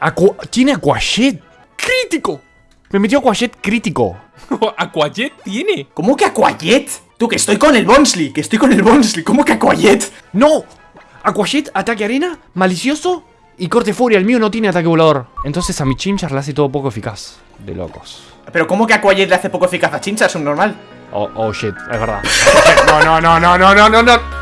Aqua tiene Aquajet crítico. Me metió Aquajet crítico. ¿Aquajet tiene? ¿Cómo que Aquajet? Tú, que estoy con el Bonsley, que estoy con el Bonsley. ¿Cómo que Aquajet? No. Aquajet, ataque arena, malicioso y corte furia. El mío no tiene ataque volador. Entonces a mi Chimchar le hace todo poco eficaz. De locos. Pero ¿cómo que Aquajet le hace poco eficaz a Chincha? Es un normal. Oh, oh shit, es verdad. No, no, no, no, no, no, no, no.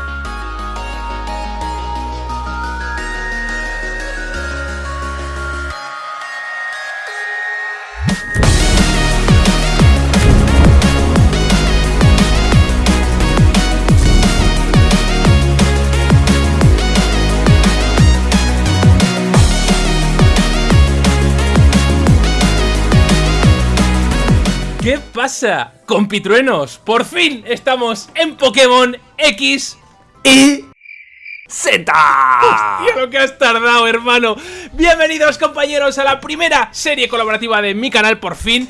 Pasa, compitruenos? Por fin estamos en Pokémon X y... Z. Hostia, lo que has tardado, hermano. Bienvenidos, compañeros, a la primera serie colaborativa de mi canal, por fin.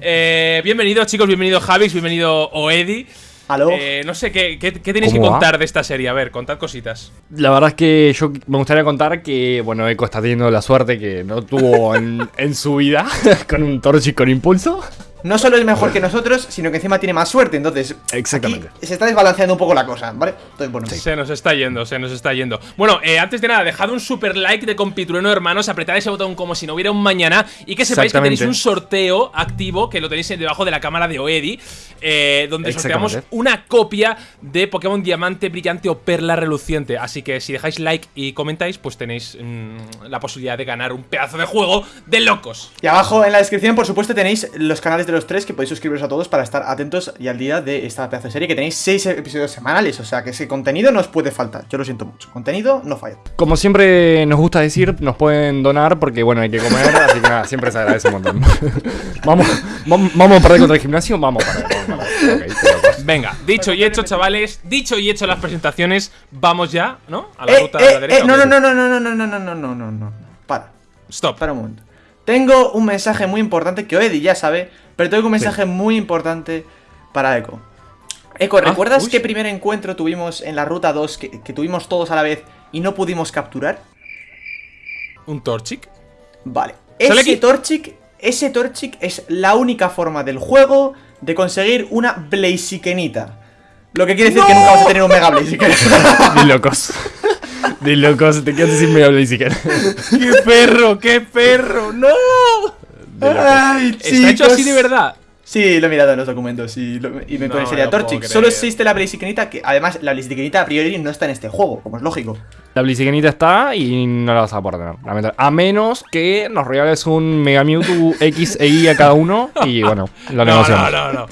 Eh, bienvenidos, chicos, bienvenido Javix, bienvenido Oedi. ¿Aló? Eh, no sé, ¿qué, qué, qué tenéis que contar de esta serie? A ver, contad cositas. La verdad es que yo me gustaría contar que, bueno, Eco está teniendo la suerte que no tuvo en, en su vida con un Torchic con impulso. No solo es mejor que nosotros, sino que encima tiene más suerte. Entonces, Exactamente. aquí se está desbalanceando un poco la cosa, ¿vale? Entonces, bueno. Se nos está yendo, se nos está yendo. Bueno, eh, antes de nada, dejad un super like de compitrueno, hermanos. Apretad ese botón como si no hubiera un mañana. Y que sepáis que tenéis un sorteo activo, que lo tenéis debajo de la cámara de Oedi. eh, donde sorteamos una copia de Pokémon Diamante Brillante o Perla Reluciente. Así que si dejáis like y comentáis, pues tenéis mm, la posibilidad de ganar un pedazo de juego de locos. Y abajo en la descripción, por supuesto, tenéis los canales de los tres que podéis suscribiros a todos para estar atentos y al día de esta pedazo de serie que tenéis seis episodios semanales. O sea que ese contenido no os puede faltar. Yo lo siento mucho. Contenido no falla. Como siempre nos gusta decir, nos pueden donar porque, bueno, hay que comer, así que nada, siempre se agradece un montón. vamos, vamos, vamos a perder contra el gimnasio, vamos a perder. Vamos a perder. Ok, pero pues- Venga, dicho y hecho, chavales. Dicho y hecho las presentaciones, vamos ya, ¿no? A la Eh, ruta eh, a la eh, derecha. no, ¿o no, no, no, no, no, no, no, no, no, no, no, no. Para. Stop. Para un momento. Tengo un mensaje muy importante que Eddie ya sabe, pero tengo un mensaje muy importante para Echo. Echo, ¿recuerdas Ah, uy. qué primer encuentro tuvimos en la ruta 2 que, que tuvimos todos a la vez y no pudimos capturar? ¿Un Torchic? Vale. ¿Sale Ese aquí? Torchic, ese Torchic es la única forma del juego de conseguir una Blazikenita. Lo que quiere decir que nunca vas a tener un Mega Blaziken. Locos. De locos, te quedas sin medio ni siquiera. ¡Qué perro! ¡Qué perro! ¡No! Ay, ¿Está hecho así de chicos. verdad? Sí, lo he mirado en los documentos y, lo- y me No parecería Torchic. Solo existe la Blazikenita, que además la Blazikenita a priori no está en este juego, como es lógico. La Blazikenita está y no la vas a poder tener. A menos que nos regales un Mega Mewtwo X e Y a cada uno y bueno, lo No, negociamos. no, no, no.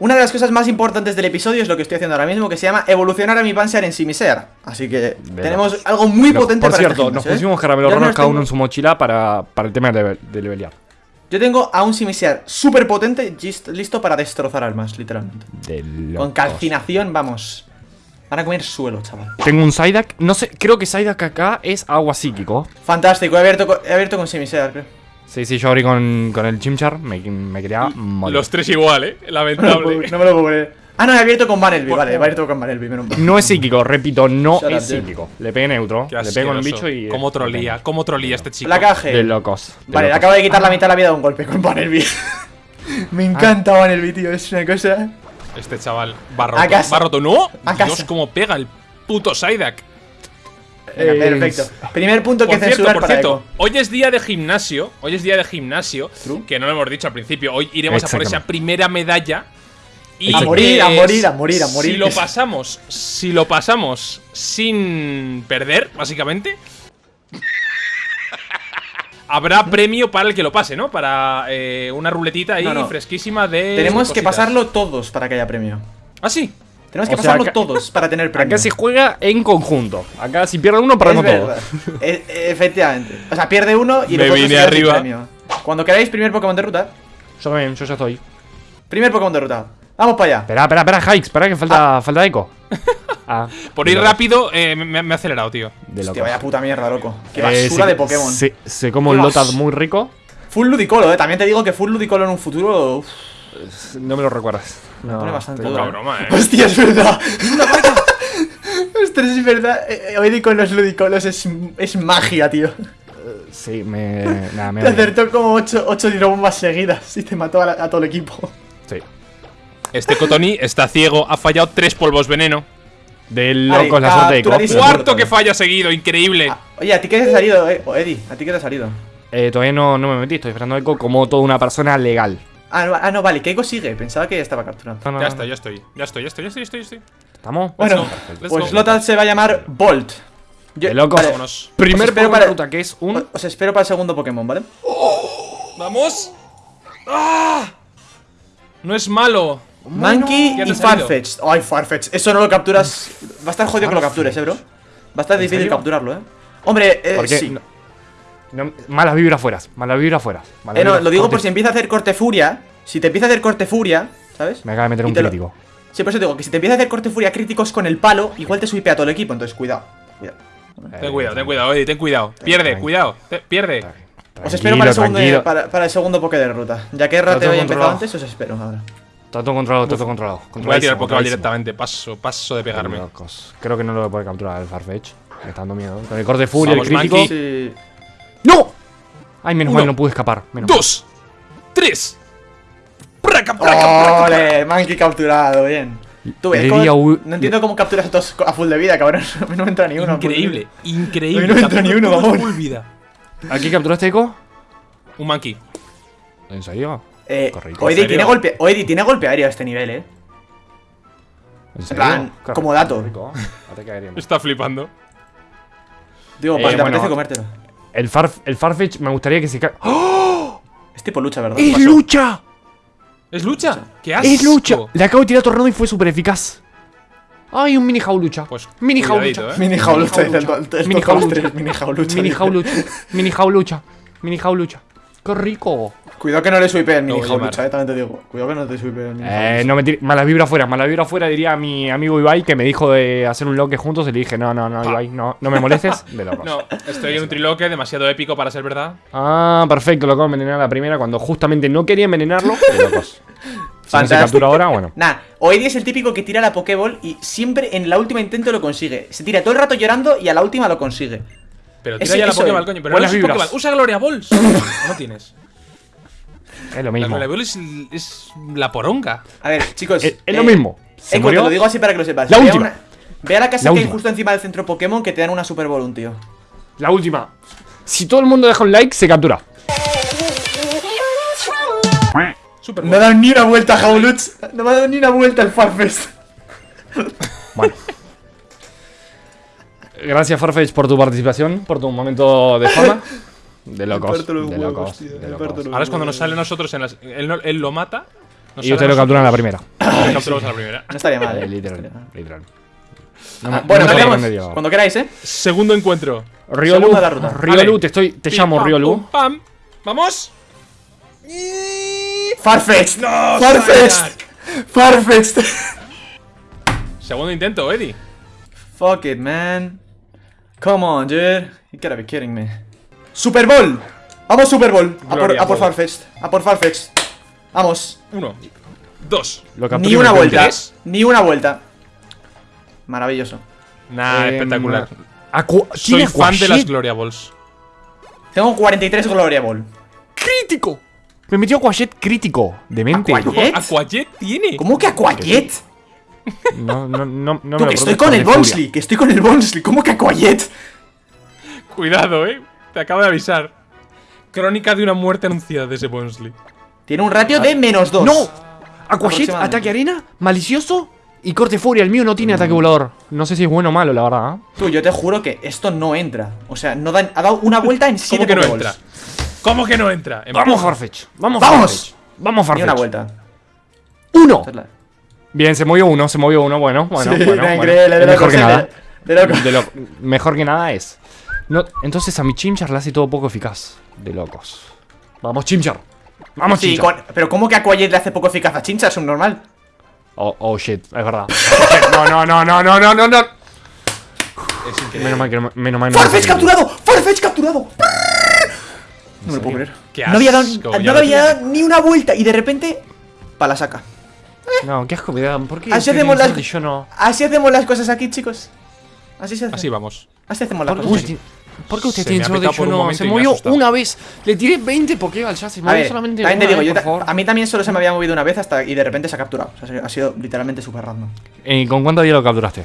Una de las cosas más importantes del episodio es lo que estoy haciendo ahora mismo, que se llama evolucionar a mi Panzer en Simisear. Así que tenemos algo muy Pero, potente por para cierto, este nos ¿eh? pusimos caramelos los cada uno en su mochila para, para el tema de, de levelear. Yo tengo a un Simisear súper potente, listo para destrozar almas, literalmente. De Con calcinación, vamos. Van a comer suelo, chaval. Tengo un Psyduck, no sé, creo que Psyduck acá es agua psíquico. Fantástico, he abierto, he abierto con Simisear, creo. Sí, sí, yo abrí con, con el Chimchar, me, me quería morir. Los tres igual, ¿eh? No me lo puedo- Lamentable. no me lo puedo creer. Ah, no, he abierto con Vanelby, vale, he abierto con Vanelby, menos mal. No es psíquico, repito, no Shut es psíquico. Le pegué neutro, Qué le pego con el bicho y... ¿Cómo trolía? ¿Cómo trolía este chico? Placaje. De locos. de Vale, le locos. acabo de quitar la mitad de la vida de un golpe con Vanelby. Me encanta Vanelby, tío, es una cosa. Este chaval va roto. A casa. Va roto. ¡No! A Dios, casa. cómo pega el puto Psyduck. Venga, Eh, perfecto. Primer punto que Por cierto, censurar por para cierto, Echo. hoy es día de gimnasio. Hoy es día de gimnasio. True. Que no lo hemos dicho al principio. Hoy iremos a por esa primera medalla. Y A morir, a morir, a morir, a morir. Si lo pasamos, si lo pasamos sin perder, básicamente. Habrá premio para el que lo pase, ¿no? Para eh, una ruletita ahí No, no. fresquísima de. Tenemos que pasarlo todos para que haya premio. Ah, sí. Tenemos que O sea, pasarlo acá- todos para tener premio. Acá se juega en conjunto. Acá si pierde uno, perdemos todo. verdad. E- efectivamente. O sea, pierde uno y Me vine arriba. premio. Cuando queráis, primer Pokémon de ruta. Yo también, yo ya estoy. Primer Pokémon de ruta. Vamos para allá. Espera, espera, espera, Hikes, espera que falta, falta eco. Ah, Por ir rápido, eh, me, me he acelerado, tío. De Hostia, vaya puta mierda, loco. Qué Eh, basura se- de Pokémon. Se, se come un bas- muy rico. Full Ludicolo, eh. También te digo que Full Ludicolo en un futuro. uf, No me lo recuerdas. No, pone bastante duro. broma, eh. Hostia, es verdad. Ostras, es verdad. Eh, eh, Hoy con los ludicolos es, es magia, tío. Sí, me. Nada, me Te acertó como 8, ocho tirobombas seguidas y te mató a, la- a todo el equipo. Sí. Este Cotoni está ciego, ha fallado tres polvos veneno. De Vale, locos la suerte de Cop. Cuarto que falla seguido, increíble. Ah, oye, ¿a ti qué te ha salido, eh? O Eddie, ¿a ti qué te ha salido? Eh, todavía no, no me metí, estoy esperando eco como toda una persona legal. Ah, no, ah, no vale, Keiko sigue. Pensaba que ya estaba capturado. No, no, Ya no. está, ya estoy, ya estoy, ya estoy, ya estoy, ya estoy, ya estoy. ¿Estamos? Bueno, pues go. Lothar se va a llamar Bolt. Yo- De locos. vale, Vámonos. Primer Pokémon para- ruta que es un. os- espero para el segundo Pokémon, ¿vale? ¡Vamos! ¡Ah! No es malo. Monkey ya te y. Farfetch. Ay, Farfetch. Eso no lo capturas. Va a estar jodido que lo captures, eh, bro. Va a estar difícil serio? capturarlo, eh. Hombre, eh, Porque sí. no- no- malas vibras fuera, malas vibras fuera. malas Eh, no, vibras. lo digo por si empieza a hacer corte furia. Si te empieza a hacer corte furia, ¿sabes? Me acaba de meter Y un te lo- crítico. Sí, por eso te digo que si te empieza a hacer corte furia críticos con el palo, igual te swipea todo el equipo. Entonces, cuidado. cuidado. Ten cuidado, ten cuidado, Eddie, ten cuidado. Pierde, cuidado, te- pierde. Os espero para el, segundo, tranquilo. para, para el segundo Poké de ruta. Ya que Rate todo había empezado antes, os espero ahora. Está todo controlado, todo controlado. Voy a tirar Pokéball directamente, paso, paso de pegarme. Creo que no lo voy a poder capturar el Farfetch. Me está dando miedo. Con el corte furia, el crítico. ¡No! Ay, menos Uno. mal, no pude escapar. Menos mal. Dos, tres. Praca, praca, praca. ¡Ole! Monkey capturado, bien. Tú ves, Le ¿cómo- di a U- no entiendo cómo capturas a todos a full de vida, cabrón. A mí no me entra ni uno. a Increíble, increíble. A mí no me entra ni uno, vamos. full vida. ¿Aquí capturaste eco? Un monkey. ¿En serio? Eh, Correcto. Oedi ¿En tiene serio? golpe, Oedi tiene golpe aéreo a este nivel, eh. ¿En plan, Qué como dato. aéreo. Está flipando. Digo, Eh, te bueno, apetece comértelo. El, Farf el Farfetch me gustaría que se ca... ¡Oh! Es tipo lucha, ¿verdad? ¡Es Pasó. lucha! ¿Es lucha? ¿Qué asco? ¡Es lucha! Le acabo de tirar tornado y fue súper eficaz. ¡Ay, un mini jaulucha! Pues, mini jaulucha. ¿eh? Mini jaulucha, Mini jaulucha. Mini jaulucha. Mini jaulucha. Mini jaulucha. ¡Qué rico! Cuidado que no le swipe el Lo mini voy a jaulucha, llamar. eh. También te digo. Cuidado que no te swipe el mini Eh, no me tires. Malas vibras fuera, malas vibras fuera, diría mi amigo Ibai que me dijo de hacer un loque juntos y le dije, no, no, no, Ibai, no, no me molestes. De locos. No, estoy en un triloque demasiado épico para ser verdad. Ah, perfecto, lo acabo de envenenar a la primera cuando justamente no quería envenenarlo. De locos. Si no se captura ahora, bueno. Nah, Oedi es el típico que tira la Pokéball y siempre en la última intento lo consigue. Se tira todo el rato llorando y a la última lo consigue. Pero tira ya la Pokéball, coño. Pero Buenas no es vibras. Pokéball. Usa Gloria Balls. ¿O no tienes? Es lo La mismo. Gloria Ball es, la poronga. A ver, chicos. Es, es lo mismo. Se te lo digo así para que lo sepas. La Ve a última. una- Ve a la casa La que hay justo encima del centro Pokémon que te dan una Super Ball, un tío. La última. Si todo el mundo deja un like, se captura. Super No ha dado ni una vuelta, Jauluch. No me ha dado ni una vuelta el Farfest. Bueno. Gracias, Farfetch, por tu participación, por tu momento de fama. De locos. De huevos, locos. tío, de locos. Ahora es cuando nos sale a nosotros en las. Él, no- él lo mata. nos Y a lo capturan a la primera. lo capturamos a la primera. No estaría mal, Eh, eh. literal, literal. No Ah, bueno, no me metemos sorprende, Diego. cuando queráis, eh. Segundo encuentro. Riolu, Segunda de la ruta. Riolu, te estoy, te Pim, llamo pam, Riolu. pum, pam. ¡Vamos! Farfetch. ¡No! Farfetch. Farfetch. Segundo intento, Eddie. Fuck it, man. Come on, dude. You gotta be kidding me. Super Bowl. Vamos, Super Bowl. A por, a por. Farfetch. A por Farfetch. Vamos. Uno. Dos. Lo Ni una vuelta. tres. Ni una vuelta. Maravilloso. Nah, Em, espectacular. Acu- Soy fan de las. Gloria Balls. Tengo 43 Gloria Ball. ¡Crítico! Me metió Aquajet crítico. Demente. Aquajet. Aquajet tiene. ¿Cómo que Aquajet? No, no, no, no me que lo estoy preguntes con el. Bonsley. Que estoy con el Bonsley. ¿Cómo que Aquajet? Cuidado, eh. Te acabo de avisar. Crónica de una muerte anunciada de ese Bonsley. Tiene un ratio de menos 2. ¡No! Aquajet, Aproximadamente. ataque arena, malicioso y corte furia. El mío no tiene ataque volador. No sé si es bueno o malo, la verdad. ¿eh? Tú, yo te juro que esto no entra. O sea, no dan- ha dado una vuelta en 7 ¿Cómo que no entra? ¿Cómo que no entra? Vamos, Farfetch. Vamos, ¡Vamos! Farfetch. Vamos, Ni Farfetch. una vuelta. ¡Uno! La- Bien, se movió uno, se movió uno. Bueno, bueno, Sí, bueno. nada, bueno. increíble, de mejor que nada. De loco. De lo- mejor que nada es. No, entonces a mi Chimchar le hace todo poco eficaz. De locos. Vamos, Chimchar. Vamos, Sí, Chimchar. con- pero ¿cómo que Aquajet le hace poco eficaz a Chincha? Es un normal. Oh, oh, shit, es verdad. no, no, no, no, no, no, no, no. Es increíble. Menos mal que no, menos mal no ¡Farfetch capturado! ¡Farfetch capturado! No me lo puedo creer. No había dado, no había dado ni una vuelta y de repente. Pa' la saca. No, qué asco me da. ¿Por qué? Así hacemos las- y Yo no. Así hacemos las cosas aquí, chicos. Así se hace. Así vamos. Así hacemos las cosas. Uy. ¿Por qué usted Se tiene solo de Se movió una vez. Le tiré 20 Pokéballs ya. Se A movió solamente también te una digo, vez, yo por ta- favor. a mí también solo se me había movido una vez hasta y de repente se ha capturado. O sea, ha sido literalmente súper random. ¿Y con cuánto día lo capturaste?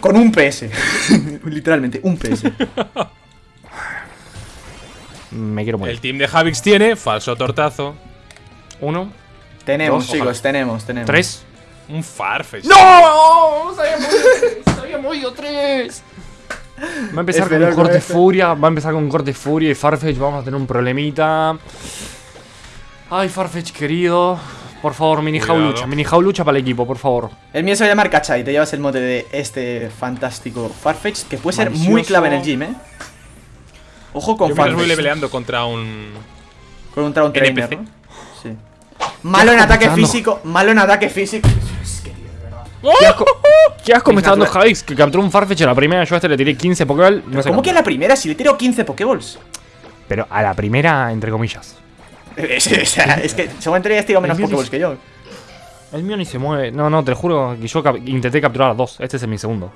Con un PS. literalmente, un PS. Me quiero morir. El team de Javix tiene falso tortazo. Uno, tenemos, Dos, chicos, ojalá. tenemos, tenemos. tres. Un Farfetch. ¡No! Se había movido tres. Va a empezar con un corte furia. Va a empezar con un corte furia y Farfetch. Vamos a tener un problemita. Ay, Farfetch, querido. Por favor, mini Cuidado. jaulucha. Mini jaulucha para el equipo, por favor. El mío se va a llamar Kachai. Te llevas el mote de este fantástico Farfetch que puede ser muy clave en el gym, eh. Ojo con Yo mientras voy Farfetch. leveleando contra un. Con un Traun Trainer, NPC. ¿no? Malo en ataque físico. Malo en ataque físico. ¿Qué asco, qué asco me está dando. Javix que capturó un Farfetch a la primera. Yo a este le tiré 15 Pokéball. No sé ¿Cómo que a la primera? Si le tiro 15 Pokéballs. Pero a la primera, entre comillas. Es, o sea, es que seguramente ya has tirado menos Pokéballs que yo. El mío ni se mueve. No, no, te lo juro que yo cap- intenté capturar a dos. Este es mi segundo.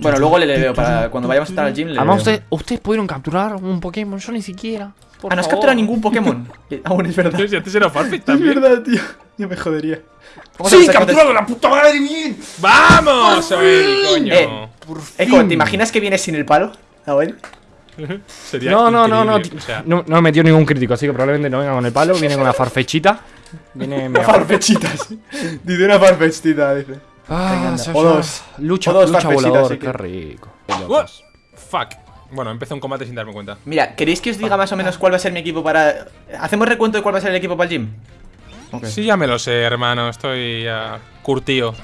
Bueno, luego le leo para cuando vayamos a estar al gym. Le Además, ustedes pudieron capturar un Pokémon. Yo ni siquiera. Por Ah, no has favor. capturado ningún Pokémon. Aún es verdad. Si antes era Farfetch Es también. verdad, tío. Yo me jodería. A ¡Sí, ver, capturado la puta madre bien! ¡Vamos, Oel, coño! Eh, Echo, ¿te imaginas que viene sin el palo? Abuel. Sería No, no, no, no, o sea, no. No me metió ningún crítico, así que probablemente no venga con el palo. Viene con una farfechita. Viene Una farfechita, sí. Dice una farfechita, dice. Ah, O dos. Lucha, O dos lucha volador, sí que- qué rico. Qué ¡Uh! Fuck. Bueno, empezó un combate sin darme cuenta. Mira, ¿queréis que os diga más o menos cuál va a ser mi equipo para. ¿Hacemos recuento de cuál va a ser el equipo para el gym? Sí, ya me lo sé, hermano. Estoy ya curtido.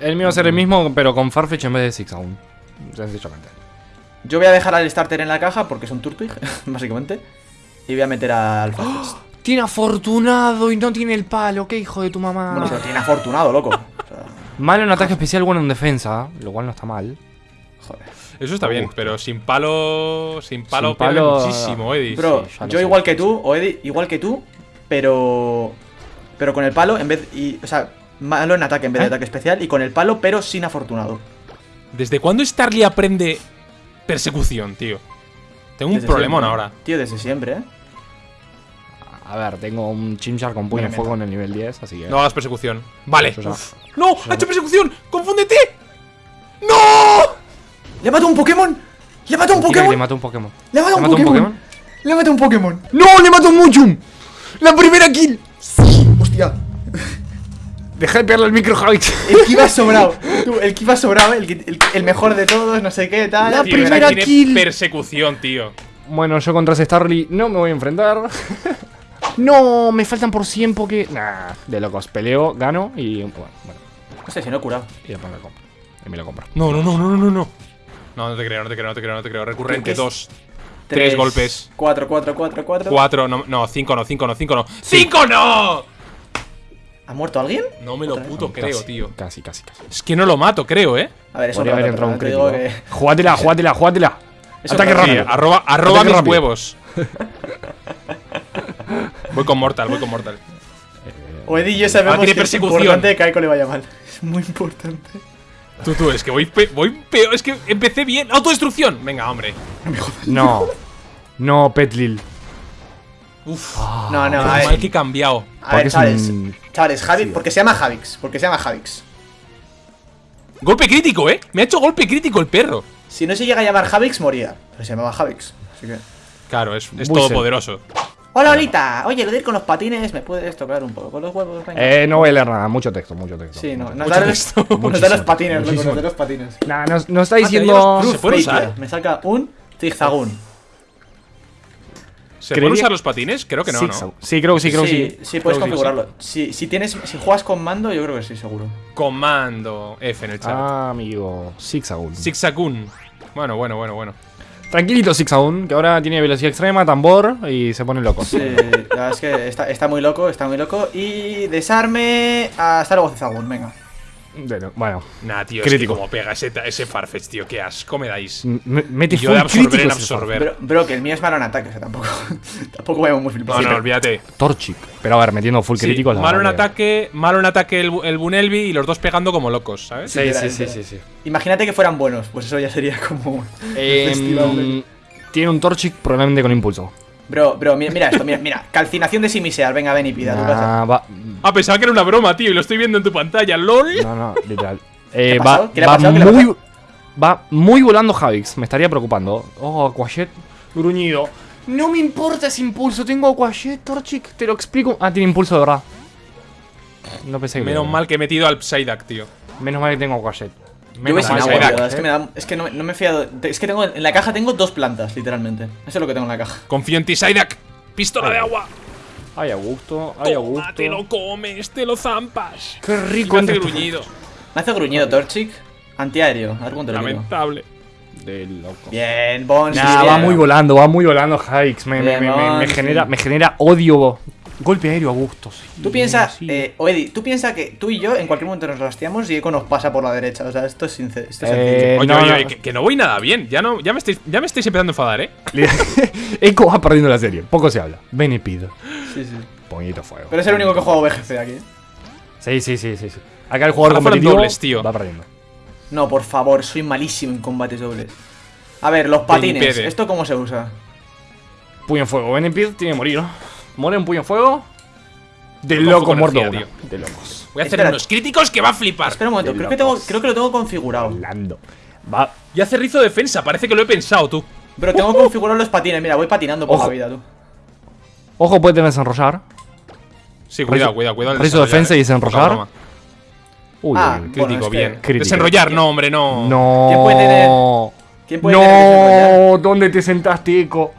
El mío va a ser el mismo, pero con Farfetch en vez de Six aún. Sencillamente. Yo voy a dejar al starter en la caja porque es un Turtwig, básicamente. Y voy a meter al Farfetch. Tiene afortunado y no tiene el palo. Qué hijo de tu mamá. Bueno, pero tiene afortunado, loco. O sea, Malo en ataque especial, bueno en defensa, lo cual no está mal. joder. Eso está bien, pero sin palo. Sin palo, Sin pierde palo, muchísimo, Eddie. Bro, sí, yo igual que lo tú, o Eddie, igual que tú, pero. Pero con el palo en vez. Y, o sea, malo en ataque en vez de ¿Eh? ataque especial. Y con el palo, pero sin afortunado. ¿Desde cuándo Starly aprende persecución, tío? Tengo un Desde problemón siempre, ahora. Tío, desde siempre, ¿eh? A ver, tengo un Chimchar con puño de fuego en el nivel 10, así que. No hagas persecución. Vale. Uf. ¡No! ¡Ha hecho persecución! ¡Confúndete! ¡Le mató un Pokémon! ¡Le mató un Pokémon! Le mató un Pokémon. ¡Le mató ¿Le un Pokémon! ¡Le mató un Pokémon! ¡No! ¡Le mató un Muchum! ¡La primera kill! ¡Hostia! Deja de pegarle el micro, Javi. El que iba sobrado. Tú, el que iba sobrado, el, que- el, el mejor de todos, no sé qué, tal. La Tío, primera tiene kill. persecución, tío. Bueno, yo contra ese Starly no me voy a enfrentar. no, me faltan por 100 porque. Nah, de locos. Peleo, gano y. Bueno, bueno. No sé si no he curado. Y después me lo compro. Y me lo compro. No, no, no, no, no, no, no. No, te creo, no te creo, no te creo, no te creo. Recurrente, dos. Tres golpes. 4, 4, 4, 4. Cuatro, no, no, cinco no, cinco no, cinco no. ¡Cinco no! ¿Ha muerto alguien? No me lo puto creo, Casi, tío. Casi, casi, casi. Es que no lo mato, creo, ¿eh? A ver, eso Podría haber entrado un crítico. que. Jugátela, jugátela, jugátela. Eso Ataque Sí, rápido. arroba, arroba Ataque mis rápido. huevos. voy con Mortal, voy con Mortal. O Eddie y yo sabemos Ah, tiene que es persecución. importante que a le vaya mal. Es muy importante. Tú, tú, es que voy, pe- voy peor. Es que empecé bien. ¡Autodestrucción! Venga, hombre. No. No, Petlil. Uf. No, no, Qué a ver. que he cambiado. A ver, es chavales. un- Chavales, Javix. Porque se llama Javix. Porque se llama Javix. Golpe crítico, ¿eh? Me ha hecho golpe crítico el perro. Si no se llega a llamar Javix, moría. Pero se llamaba Javix. Así que. Claro, es, es todopoderoso. Hola, Olita. Oye, lo de ir con los patines, ¿me puedes tocar un poco con los huevos? Venga. Eh, no voy a leer nada. Mucho texto, mucho texto. sí, no. Nos da, texto. los, nos da los patines, loco, nos da los patines. Nah, nos, nos está Ah, diciendo. los- ¿Se puede usar? Me saca un zigzagún. ¿Se pueden usar los patines? Creo que no. ¿no? Sí, creo que sí, creo que sí, sí. sí, puedes Creo que sí, configurarlo. Si, si tienes, si juegas con mando, yo creo que sí, seguro. Comando F en el chat. Ah, amigo. Zigzagoon. Zigzagoon. Bueno, bueno, bueno, bueno. Tranquilito Zigzagoon, que ahora tiene velocidad extrema, tambor y se pone loco. Sí, la verdad es que está, está muy loco, está muy loco. Y desarme hasta luego Zigzagún, venga. Bueno. Nah, tío, Crítico. es que como pega ese, ese Farfetch, tío, qué asco me dais. m- Mete Yo de full absorber crítico en absorber. Bro, bro, que el mío es malo en ataque, o sea, tampoco. tampoco vayamos muy No, flipados. no, olvídate. Torchic. Pero a ver, metiendo full Sí, crítico. malo en ataque, malo en ataque el, el Bunelvi y los dos pegando como locos, ¿sabes? Sí, sí, sí, sí, sí. Imagínate que fueran buenos, pues eso ya sería como. Festival de- tiene un Torchic probablemente con impulso. Bro, bro, mira, mira esto, mira, mira. Calcinación de Simisear, venga, ven y pida. Ah, va. Ah, pensaba que era una broma, tío, y lo estoy viendo en tu pantalla, LOL. No, no, literal. Eh, va, va muy. Va muy volando Javix. Me estaría preocupando. Oh, Aquayet. Gruñido. No me importa ese impulso. Tengo Aquayet, Torchic. Te lo explico. Ah, tiene impulso de verdad. No pensé que. Menos mal que he metido al Psyduck, tío. Menos mal que tengo Aquayet. Yo voy Menos sin agua, verdad, es que, me da, es que no, no me he fiado. Es que tengo en la caja tengo dos plantas, literalmente. Eso es lo que tengo en la caja. Confío en ti, Psyduck. Pistola de agua. Ay, a gusto. Ay, a Toma, gusto. te lo comes, te lo zampas. Qué Y rico. me hace gruñido. Me hace gruñido Torchic. Antiaéreo, a ver cuánto. Lamentable. De loco. Bien, Bones. Nah, va muy volando, va muy volando Javix. Me, me, me, me- genera, me genera odio. Golpe aéreo a gusto. sí, Tú piensas, sí. eh, Oedi, tú piensas que tú y yo en cualquier momento nos rasteamos y Eco nos pasa por la derecha. O sea, esto es sincero. Esto es Eh. Oye, no, oye, no. oye, que, que no voy nada bien. Ya no, ya me estáis, ya me estáis empezando a enfadar, eh. Echo va perdiendo la serie. Poco se habla. Benepid. Sí, sí. Poñito fuego. Pero es el único que juega VGC aquí. ¿eh? Sí, sí, sí, sí, sí. Acá el jugador competitivo dobles, tío. va perdiendo. No, por favor, soy malísimo en combates dobles. A ver, los patines. ¿Esto cómo se usa? Puño en fuego. Benepid tiene que morir. Muere un puño en fuego. De loco muerto. De locos. Voy a hacer Espera. unos críticos que va a flipar. Espera un momento, creo que, tengo, locos. creo que lo tengo configurado. Volando. Va. Y hace rizo defensa, parece que lo he pensado tú. Pero tengo configurado los patines. Mira, voy patinando por Ojo. la vida, tú. Ojo, puede tener desenrollar. Sí, cuidado, cuidado, cuidado. rizo defensa y desenrollar. Uy, Ah. Crítico, Bueno, bien. Crítico. Desenrollar, no, hombre, no. No. ¿Quién puede tener- ¿Quién puede tener? No, ¿dónde te sentaste, Eco?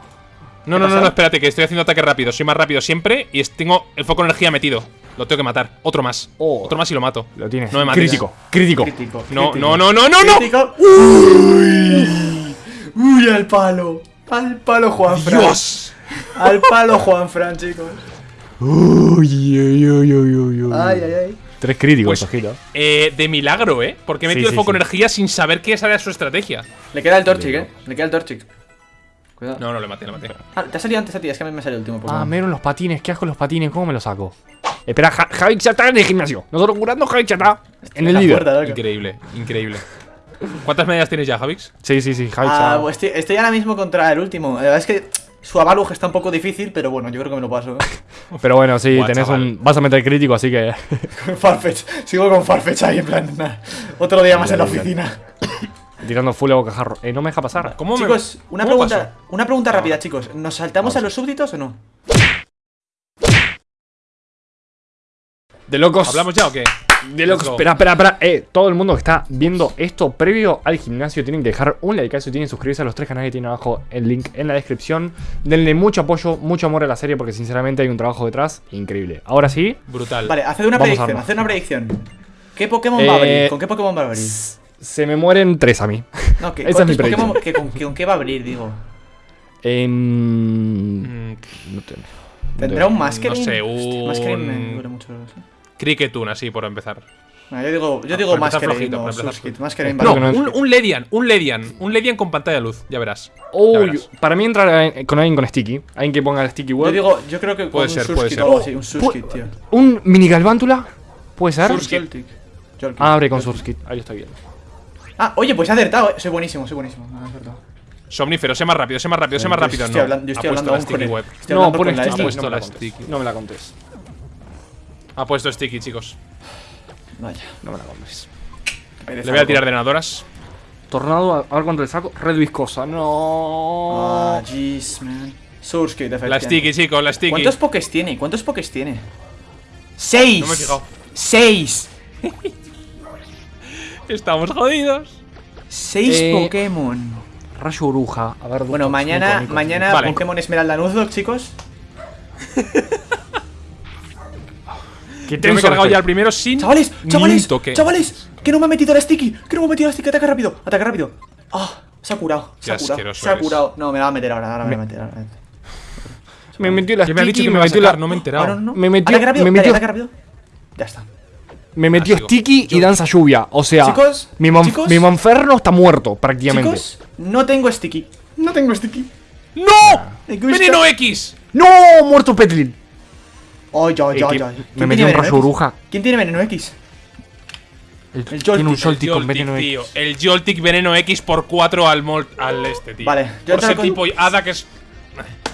No, ¿Qué no, no, pasa? no, espérate, que estoy haciendo ataque rápido. Soy más rápido siempre y tengo el foco de energía metido. Lo tengo que matar. Otro más. Oh. Otro más y lo mato. Lo tienes. No me mates. Crítico, crítico. Crítico. No, crítico. no, no, no, no, no. Crítico. Uy, uy, al palo. Al palo, Juan Fran. Dios. Al palo, Juan Fran, chicos. Uy, uy, uy, uy, uy, uy. Ay, ay, ay. Tres críticos, Pues-. Eh, de milagro, ¿eh? Porque he metido sí, el foco sí. de energía sin saber que esa era su estrategia. Le queda el Torchic, eh. Le queda el Torchic. Cuidado. No, no, le maté, le maté. Ah, te ha salido antes a ti, es que a mí me salió el último Ah, Pokémon. menos los patines, qué asco los patines, ¿cómo me los saco? Espera, Ja- Javix ya está en el gimnasio. Nosotros curando, Javix ya está en el líder. Increíble, increíble. ¿Cuántas medallas tienes ya, Javix? Sí, sí, sí, Javix Ah, ya- pues estoy, estoy ahora mismo contra el último. La verdad es que su Avalug está un poco difícil, pero bueno, yo creo que me lo paso. Pero bueno, sí, Buah, tenés chaval. un. Vas a meter crítico, así que. Farfetch. Sigo con Farfetch ahí, en plan, nada. Otro día más en la oficina. Tirando full a bocajarro. Eh, no me deja pasar. ¿Cómo me- Chicos, una cómo pregunta, pasó? una pregunta rápida, chicos. ¿Nos saltamos a los súbditos o no? De locos. ¿Hablamos ya o qué? De locos. Espera, espera, espera. Eh, todo el mundo que está viendo esto previo al gimnasio tienen que dejar un like y tienen que suscribirse a los tres canales que tienen abajo el link en la descripción. Denle mucho apoyo, mucho amor a la serie porque sinceramente hay un trabajo detrás increíble. Ahora sí, Brutal. Vale, haced una predicción, haced una predicción. ¿Qué Pokémon va a abrir? Eh, ¿Con qué Pokémon va a abrir? Se me mueren tres a mí. No, ¿qué, esa es ¿cuántos mi Pokémon que con, que con qué va a abrir, digo? En... Mm, No te- no ¿Tendrá te- un Masquerain? no sé, me un- duele mucho. ¿sí? Cricketune, así por empezar. Bueno, yo digo, yo Ah, digo para empezar Masquerain flojito, o para empezar Surskit. flojito. Masquerain Creo vale. que no un, un Ledian, un Ledian. Un Ledian con pantalla de luz, ya verás. Ya verás. para mí entra eh, con alguien con sticky. Alguien que ponga el sticky Yo web. digo, yo creo que con Puede un ser, puede Surskit ser. o algo así, un Surskit, tío. Un mini galvántula. ¿Puede ser? Surskit. Joltik. Abre con Surskit. Ahí está bien. Ah, oye, pues he acertado. eh. Soy buenísimo, soy buenísimo. Ah, he acertado. Somnífero, sé más rápido, sé más rápido, sé más rápido. estoy no. hablando, yo estoy hablando la aún con sticky el-. Estoy No, hablando pone la sticky. No me la sticky. No me la contés. Ha puesto sticky, chicos. Vaya. No me la contés. Le voy a tirar drenadoras. Tornado, a ver cuánto le saco. Red viscosa. Ah, No. jeez, man. Surskit, La efectivamente. sticky, chicos, la sticky. ¿Cuántos pokés tiene? ¿Cuántos pokés tiene? ¡Seis! No me he fijado. ¡Seis! Estamos jodidos. ¡Seis Eh, Pokémon! Rayo bruja. A ver, Bueno, mañana, mañana Vale. Pokémon Esmeralda Nuzlocke, chicos. Yo me he cargado ya el primero sin. ¡Chavales! ¡Chavales! toque. ¡Chavales! ¡Que no me ha metido la sticky! ¡Que no me ha metido la sticky! ¡Ataque rápido! ¡Ataque rápido! ¡Ah! Se ha curado. Se Qué ha curado. Se ha curado. No, me la va a meter ahora. Ahora me, va a meter. Ahora me metió la ¿Quién me ha dicho sticky, que me me va a metió la. No me he enterado. Ah, no, no. Me metió- Ataque rápido. me dale, metió- ataque rápido. Ya está. Me metió Ah. Sticky y danza lluvia. O sea, Chicos, mi, mon- chicos. mi Monferno está muerto prácticamente. Chicos, no tengo sticky. No tengo sticky. ¡No! Gusta. ¡Veneno X! ¡No! Muerto Petlin. Ay, ay, Eh, ay, que ay. me ¿Quién metió tiene un veneno rayo X? bruja. ¿Quién tiene veneno X? El- El tiene un Joltik, Joltik con Joltik, veneno tío. X. El Joltik Veneno X por 4 al, mol- al este, tío. Vale, yo Por entro ser con- tipo Hada que es.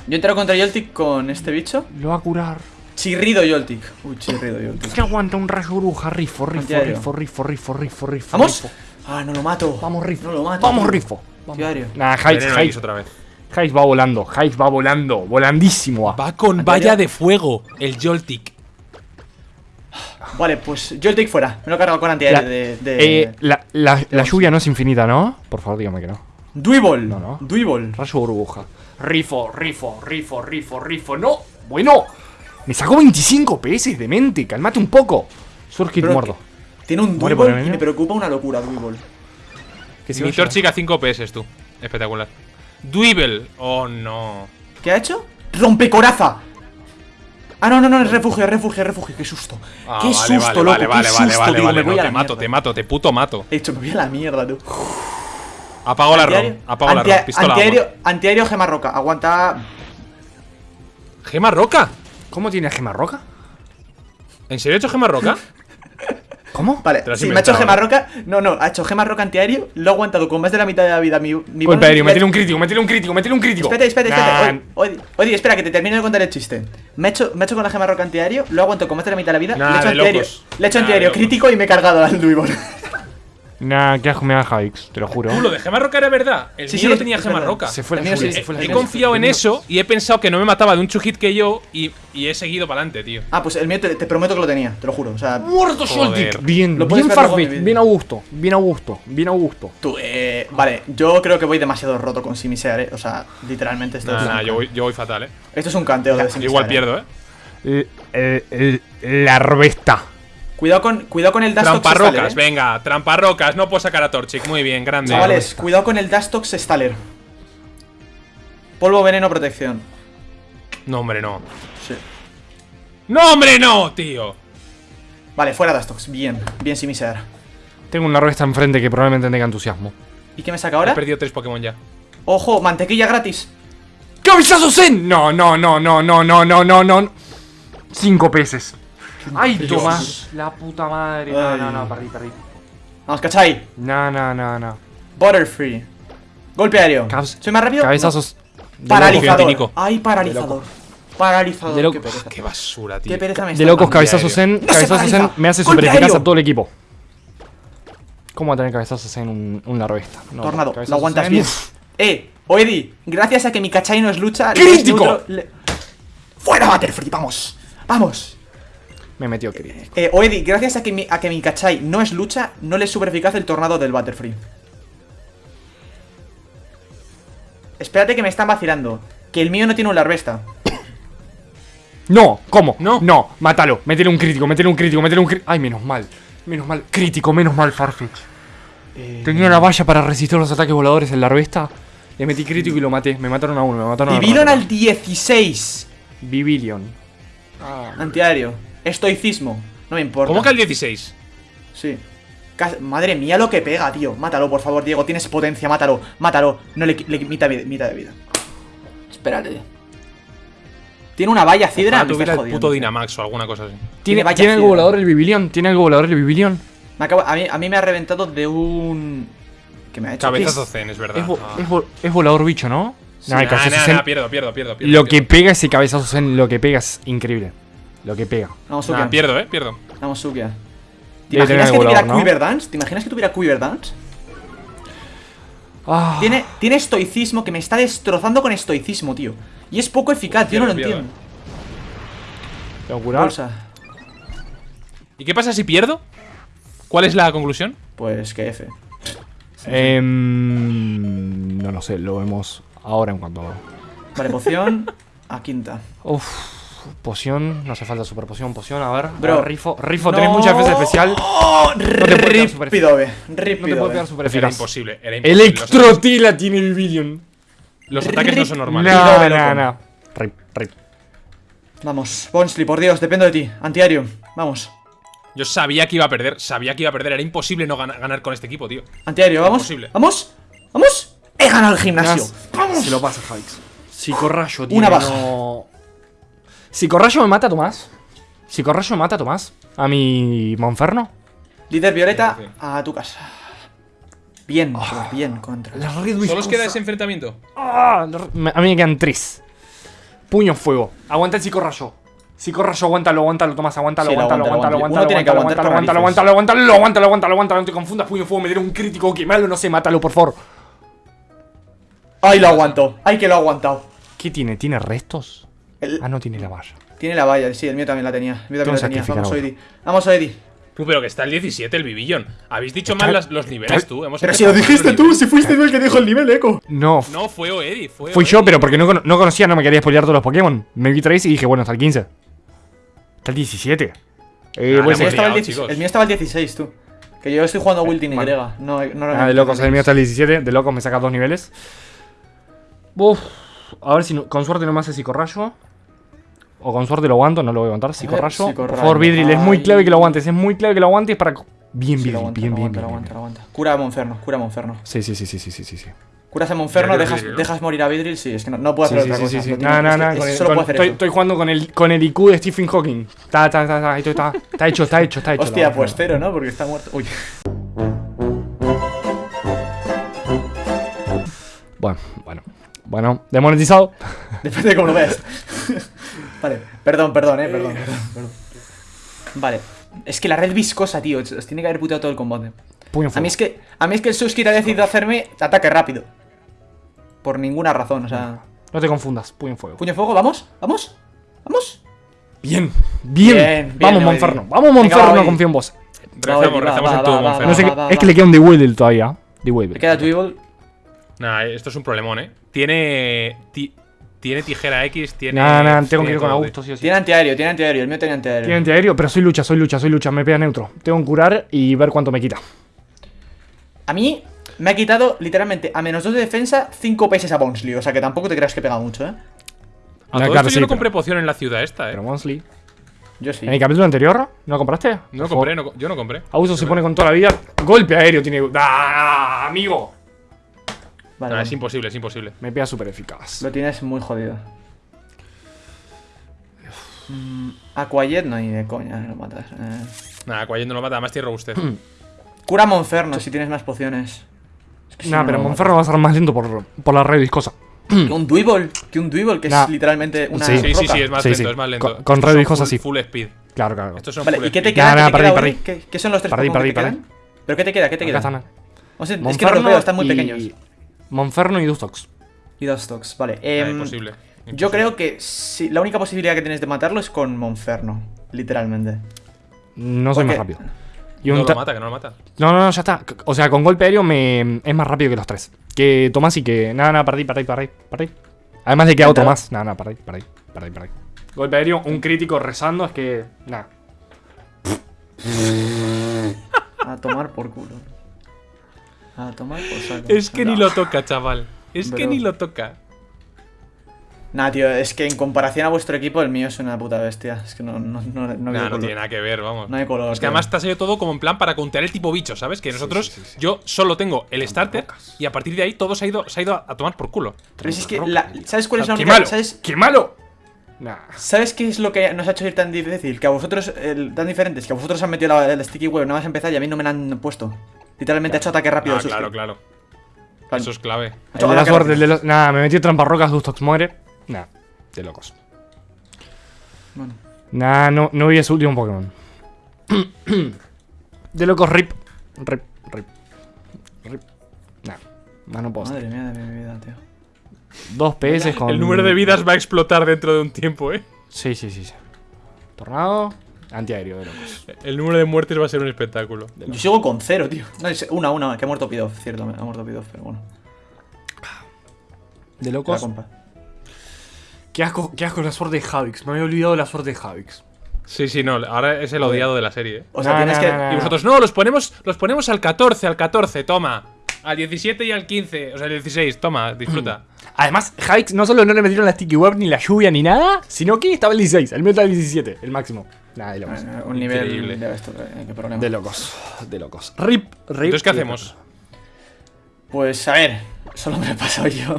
Yo he entrado contra Joltik con este bicho. Lo va a curar. Chirrido Joltik. Uy, chirrido Joltik. Que aguanta un rayo bruja. Rifo, rifo, rifo, rifo, rifo, rifo, rifo. ¿Vamos? rifo. Ah, no lo mato. Vamos, rifo. No lo mato. Vamos, rifo. Diario. Nah, X Heiss, otra vez. Va volando. Heiss va volando. Volandísimo. va. Va con valla de fuego, el Joltik. Vale, pues Joltik fuera. Me lo he cargado con La, antiaéreo de. de... eh, la, la, la lluvia no es infinita, ¿no? Por favor, dígame que no. Duibol. No, no. Duibol. Rayo burbuja. Rifo, rifo, rifo, rifo, rifo. ¡No! Bueno. Me sacó 25 PS de mente. Calmate un poco. Surkit Pero muerto. Tiene un el y me preocupa una locura, se Mi. Torchic a 5 PS tú. Espectacular. Dweeble. Oh no. ¿Qué ha hecho? ¡Rompecoraza! Ah, no, no, no, es refugio, es refugio, es refugio. ¡Qué susto! Ah, ¡Qué vale, susto, vale, loco! Vale, ¡Qué vale, susto! vale, vale, digo, vale. me voy no, a te mato, te mato, te puto mato. He hecho, me voy a la mierda, tú. Apago la ROM. Apago la ROM. Pistola. antiaéreo, agua. antiaéreo gema roca. Aguanta. ¿Gema roca? ¿Cómo tiene gema roca? ¿En serio he hecho gema roca? ¿Cómo? Vale, has sí, me ha hecho gema roca. No, no, ha hecho gema roca antiaéreo. Lo ha aguantado con más de la mitad de la vida. Mi, mi le- metele un crítico, metele un crítico, metele un crítico. Espérate, espérate, Nah, espérate. Oye, oye, espera, que te termino de contar el chiste. Me he hecho, me he hecho con la gema roca antiaéreo, lo aguanto con más de la mitad de la vida. Nah, le he hecho antiaéreo, le he hecho Nah, antiaéreo crítico y me he cargado al Duibol. Nah, qué asco me da Javix, te lo juro. Tú, lo de gema roca era verdad. El Sí, mío sí, no tenía gema verdad. roca. Se fue la El sí, se fue la He confiado en eso y he pensado que no me mataba de un chujit que yo y, y he seguido para adelante, tío. Ah, pues el mío te, te prometo que lo tenía, te lo juro. O sea, Muerto. Joltik. Bien, Lo bien Farfetch, bien Augusto, bien Augusto, bien Augusto. tú, eh. Vale, yo creo que voy demasiado roto con Simisear, eh. O sea, literalmente esto, Nah, es, nah, yo voy, yo voy fatal, eh. esto es un canteo de Simisear. igual eh. pierdo, eh. El, el- el- la arbesta. Cuidado con, cuidado con el Dastox Tramparrocas, eh. venga, tramparrocas. No puedo sacar a Torchic. Muy bien, grande. Chavales, cuidado con el Dastox Staller. Polvo, veneno, protección. No, hombre, no. Sí. ¡No, hombre, no, tío! Vale, fuera Dastox. Bien, bien Simisear. Tengo una arbesta enfrente que probablemente tenga entusiasmo. ¿Y qué me saca He ahora? perdido tres Pokémon ya. Ojo, mantequilla gratis. ¡Cabezazo Zen! No, no, no, no, no, no, no, no, no. Cinco peces. Ay, Dios. Tomás. La puta madre. No, Ay. no, no, perdí, perdí. Vamos, cachai. No, no, no, no. Butterfree. Golpe aéreo. ¿Soy más rápido? Cabezazos. No. Paralizador. Ay, paralizador. Paralizador. De loco. Qué pereza. Qué basura, tío. Qué pereza me De está locos, dando. cabezazo aéreo. Zen. No se Cabezazo paraliza. Zen me hace super eficaz a todo el equipo. ¿Cómo va a tener cabezazo Zen un, una arbesta? No, Tornado, lo aguantas bien. Eh, Oedi, gracias a que mi cachai no es lucha. ¡Crítico! le- ¡Fuera, Butterfree! ¡Vamos! ¡Vamos! Me metió crítico. Eh, Oedi, gracias a que, mi, a que mi cachai no es lucha, no le es super eficaz el tornado del Butterfree. Espérate que me están vacilando. Que el mío no tiene un larvesta. No, ¿cómo? No. No, mátalo. Métele un crítico, métele un crítico, métele un crítico. Ay, menos mal. Menos mal. Crítico, menos mal, Farfetch. Eh, Tenía la valla para resistir los ataques voladores en la arbesta. Le metí crítico y lo maté. Me mataron a uno, me mataron a Vivieron otro. al 16. Vivilion. Antiaéreo. Estoicismo. No me importa. ¿Cómo que al 16? Sí. Madre mía lo que pega, tío. Mátalo, por favor, Diego. Tienes potencia, mátalo. Mátalo. No le, le mitad, de- mitad de vida. Espérate. Tiene una valla cidra. Ojalá me tuviera el puto Dynamax o alguna cosa así. ¿Tiene, valla ¿tiene algo fiera. volador el Vivilion? ¿Tiene algo volador el? Me acaba- a, mí, a mí me ha reventado de un. ¿Qué me ha hecho? Cabezazo. Zen, es verdad. Es, vo- Ah. es vo- es volador bicho, ¿no? El Nah, nah, nah, pierdo, pierdo, pierdo. pierdo Lo que pega ese cabezazo Zen, lo que pega es increíble. Lo que pega. Vamos, Nah, pierdo, eh, pierdo. Vamos, Sukia. ¿Te Debe imaginas que tuviera ¿no? Quiver Dance? ¿Te imaginas que tuviera Quiver Dance? Ah, Tiene, tiene estoicismo que me está destrozando con estoicismo, tío. Y es poco eficaz, yo no lo Pierdo, entiendo. tengo que curar. Bolsa. ¿Y qué pasa si pierdo? ¿Cuál es la conclusión? Pues que F. Em, no lo sé, lo vemos ahora en cuanto. Vale, poción a quinta. Uf, poción, no hace falta super poción, poción, a ver. Bro, a ver, Rifo, Rifo, tenés mucha defensa especial. ¡Oh! te puede quedar super Rípido, ve. No te puede pegar super Era imposible, era Electrotila tiene el Vivilion. Los ataques no son normales. No, no, no. Rip, rip. Vamos, Bonsly, por Dios, dependo de ti. Antiario, vamos. Yo sabía que iba a perder, sabía que iba a perder. Era imposible no gana- ganar con este equipo, tío. Antiaéreo, vamos. Imposible. Vamos. Vamos. He ganado el gimnasio. Se lo pasa, Javix. Psicorrayo, tío. Una baja. No... Psicorrayo me mata a Tomás. Psicorrayo me mata a Tomás. A mi Monferno. Líder Violeta, a tu casa. Bien, Ah. bien contra. La red Solo os queda ese enfrentamiento. Ah, me- a mí me quedan tres. Puño fuego. Aguanta el psicorrayo. Psicorrayo, aguántalo, aguántalo, Tomás, aguántalo, Sí, lo aguántalo, aguántalo, aguántalo, Uno tiene que aguántalo, aguántalo, aguántalo, aguántalo, aguántalo, aguántalo, aguántalo, aguántalo, no te confundas, puño fuego, me dieron un crítico, que malo, no sé, mátalo, por favor. Ay, lo aguantó. Ay, que lo ha aguantado. ¿Qué tiene? ¿Tiene restos? El- Ah, no tiene la valla. tiene la valla, sí, el mío también la tenía. El mío también la tenía. sacrificar Vamos. Oedi. Vamos, Oedi. Tú, pero que está el 17, el Bibillón. Habéis dicho mal las- los niveles, tú. Hemos Pero si lo dijiste tú, si fuiste tú el que dijo el nivel, Eco. No, No, fue Oedi. Fue, fui yo, pero porque no, cono- no conocía, no me quería spoilear todos los Pokémon. Me vi 3 y dije, bueno, hasta el 15. Está el 17. Eh, Ah, El mío, estaba el, liado, 10 chicos. el mío estaba el 16, tú. Que yo estoy jugando Wilting Y. Vale. No, no, Ah, de locos, el mío está el 17. De locos me saca dos niveles. Uf, a ver si no- con suerte no me hace psicorrayo. O con suerte lo aguanto, no lo voy a aguantar. Psicorrayo. Por psicorrayo. favor, Vidril, es muy clave que lo aguantes. Es muy clave que lo aguantes para. Bien, Sí, bien, aguanta, bien, bien, aguanta, bien, aguanta. Cura a Monferno, cura a Monferno. Sí, sí, sí, sí, sí, sí, sí. sí. Curas a Monferno, que dejas, dejas morir a Vidril, sí, es que no, no puedo hacer sí, otra sí, cosa. sí, sí. No, no, es no. con con- estoy, jugando con el, con el IQ de Stephen Hawking. Está, está, está, está, esto está, está hecho, está hecho, está hecho. Hostia, pues cero, ¿no? Porque está muerto. Uy. Bueno, bueno. Bueno, demonetizado. Depende de cómo lo veas. vale, perdón, perdón, eh, perdón, perdón, perdón. Vale. Es que la red viscosa, tío, os tiene que haber puteado todo el combate. Puño A fuego. mí es que, a mí es que el Suskit ha decidido hacerme ataque rápido. Por ninguna razón, o sea. No te confundas, puño fuego. Puño fuego, vamos, vamos, vamos. Bien, bien. Bien, bien, Vamos. Monferno. Vamos, confío en vos. Rezamos, en Monferno. No sé va, es que le queda un Dewedle todavía. Me Dewedle. queda Dribble. Nah, esto es un problemón, eh. Tiene. Ti- tiene tijera X, tiene. Nah, nah, tengo que tiene ir con Augusto, sí o sí. Tiene antiaéreo, tiene antiaéreo. El mío tenía antiaéreo. Tiene antiaéreo, pero soy lucha, soy lucha, soy lucha. Me pega neutro. Tengo que curar y ver cuánto me quita. A mí me ha quitado literalmente a menos 2 de defensa 5 PS a Bounsley. O sea que tampoco te creas que pega mucho, ¿eh? A todo claro, esto sí, yo no pero- compré poción en la ciudad esta, eh. Pero Monsley. Yo sí. ¿En el capítulo anterior no compraste? No lo compré, no co- yo no compré. Augusto se pone con toda la vida. Golpe aéreo tiene. ¡Ah, amigo! Vale, vale. es imposible, es imposible. Me pega súper eficaz. Lo tienes muy jodido. Mm, a Quiet no hay de coña, lo matas. Eh. Nada, no lo mata, además tiene robustez. Cura Monferno si tienes más pociones. Es que si Nah, no, pero no Monferno va a ser más lento por, por la red viscosa. Que un Dweeble, que un Dweeble, que Nah. es literalmente una Sí. Sí, sí, roca. sí, es más Sí, lento, sí. es más lento. Con- con red viscosa sí. Full speed. Claro, claro. Estos son Vale, full ¿y qué te queda? Nah, nah, ¿Qué te perdí, queda, perdí. Uri? ¿Qué, qué son los tres Perdí, Pokémon que perdí, te quedan? ¿Pero qué te queda? ¿Qué te queda? O sea, es que no los veo, están muy y- pequeños. Monferno y Dustox. Y dos stocks, vale. Em, imposible. yo creo que si, la única posibilidad que tienes de matarlo es con Monferno. Literalmente. No soy más rápido. Y No lo ta- mata, que no lo mata. No, no, no, ya está. O sea, con golpe aéreo me es más rápido que los tres. Que Tomás y que. Nada, nada, perdí, perdí, perdí, perdí. Además de que a otro Intentado. más. Nada, nada, perdí, perdí, perdí, perdí. Golpe aéreo, un crítico rezando, es que. Nada. A tomar por culo. A tomar por saco. Es que ni lo toca, chaval. Es que ni lo toca. Nah, tío, es que en comparación a vuestro equipo, el mío es una puta bestia. Es que no, no, no, no, Nah, no color. tiene nada que ver, vamos. No hay color, Es que tío. además te ha salido todo como en plan para countear el tipo bicho, ¿sabes? Que nosotros, sí, sí. yo solo tengo el starter y a partir de ahí todo se ha ido, se ha ido a, a tomar por culo. Pero es que, la- ¿sabes cuál es la ¡Qué única? malo! ¿sabes, ¡Qué malo! Nah. ¿Sabes qué es lo que nos ha hecho ir tan difícil? Que a vosotros, el- tan diferentes, que a vosotros han metido la, el sticky web nada más empezar y a mí no me la han puesto. Literalmente ha hecho ataque rápido. Ah, Suski. claro, claro. Plan, Eso es clave. ha hecho El de la suerte, el de los. Nada, me metí trampa rocas, Dustox muere. Nah, de locos. Bueno. Nah, no, no vi ese último Pokémon. de locos, rip. Rip, rip. Rip. Nah, más no puedo. hacer. Madre mía de mi vida, tío. Dos PS con. El número de vidas va a explotar dentro de un tiempo, ¿eh? Sí, sí, sí. sí. Tornado. Antiaéreo, de locos. El número de muertes va a ser un espectáculo. Yo sigo con cero, tío. No, es una, una, que ha muerto Pidoff, cierto, ha muerto Pidoff, pero bueno. De La locos. compa. Qué asco, qué asco la suerte de Javix. Me había olvidado de la suerte de Javix. Sí, sí, no. Ahora es el odiado de la serie, ¿eh? O sea, Nah, tienes nah, que. nah. Y vosotros, no, los ponemos, los ponemos al 14, al 14, toma. Al 17 y al 15, o sea, al 16, toma, disfruta. Además, Javix no solo no le metieron la sticky web ni la lluvia ni nada, sino que estaba el 16. El mío estaba el 17, el máximo. Nada, de locos. Eh, Un nivel Increíble. de esto, eh, qué problema. De locos. De locos. Rip, rip. Entonces, ¿qué hacemos? Pues a ver, solo me he pasado yo.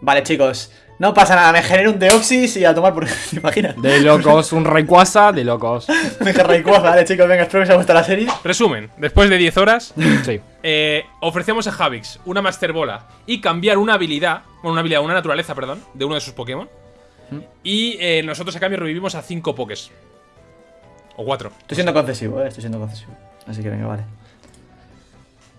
Vale, chicos, no pasa nada, me genero un Deoxys y a tomar por. ¿Te imaginas? De locos, un Rayquaza, de locos. Me Rayquaza, vale, chicos, venga, espero que os haya gustado la serie. Resumen, después de 10 horas, Sí. eh, ofrecemos a Javix una Master Bola y cambiar una habilidad, bueno, una habilidad, una naturaleza, perdón, de uno de sus Pokémon. Y eh, nosotros a cambio revivimos a 5 Pokés. O 4. Estoy siendo concesivo, eh, estoy siendo concesivo. Así que venga, vale.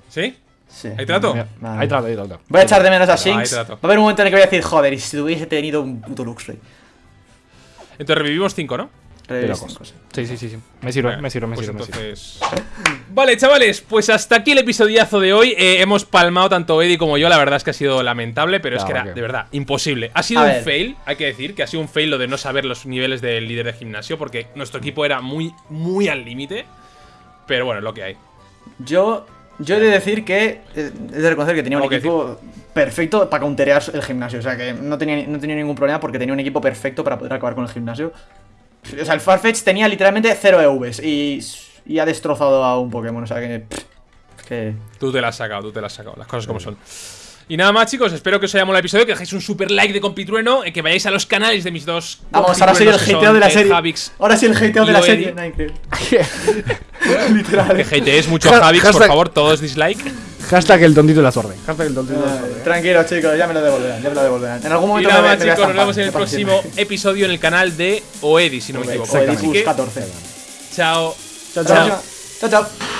¿Sí? Sí. ¿Hay trato? Vale. Ahí trato, ahí trato. Voy a echar de menos a Shinx. Va a haber un momento en el que voy a decir, joder, y si hubiese tenido un puto Luxray. Entonces revivimos 5, ¿no? Sí, sí, sí, sí. Me sirve, me sirve, me Pues sirve, entonces... Vale, chavales, pues hasta aquí el episodiazo de hoy. Eh, hemos palmado tanto Eddie como yo. La verdad es que ha sido lamentable, pero es que era, de verdad, imposible. Ha sido A un ver. fail, hay que decir, que ha sido un fail lo de no saber los niveles del líder de gimnasio, porque nuestro equipo era muy, muy al límite. Pero bueno, es lo que hay. Yo, yo he de decir que. eh, He de reconocer que tenía un equipo perfecto para counterear el gimnasio. O sea, que no tenía, no tenía ningún problema porque tenía un equipo perfecto para poder acabar con el gimnasio. O sea, el Farfetch tenía literalmente 0 EVs y, y ha destrozado a un Pokémon. O sea, que. pff, que Tú te la has sacado, tú te la has sacado, las cosas como son. Y nada más, chicos, espero que os haya molado el episodio, que dejéis un super like de Compitrueno, eh, que vayáis a los canales de mis dos. Vamos, ahora soy el hateo de la serie. Javix Ahora sí el hateo de y la serie. Literal. Que hateéis mucho a Ja- Javix, por favor, todos dislike. Hashtag el tontito de la suerte. Hashtag el tontito de la suerte. Tranquilo, chicos, ya me lo devolverán. Ya me lo devolverán. En algún Y momento nada me, más, chicos, nos vemos en el próximo episodio en el canal de Oedi, si no me equivoco. Oedi Así Bus que, 14. chao. Chao, Chao. chao. Chao, chao.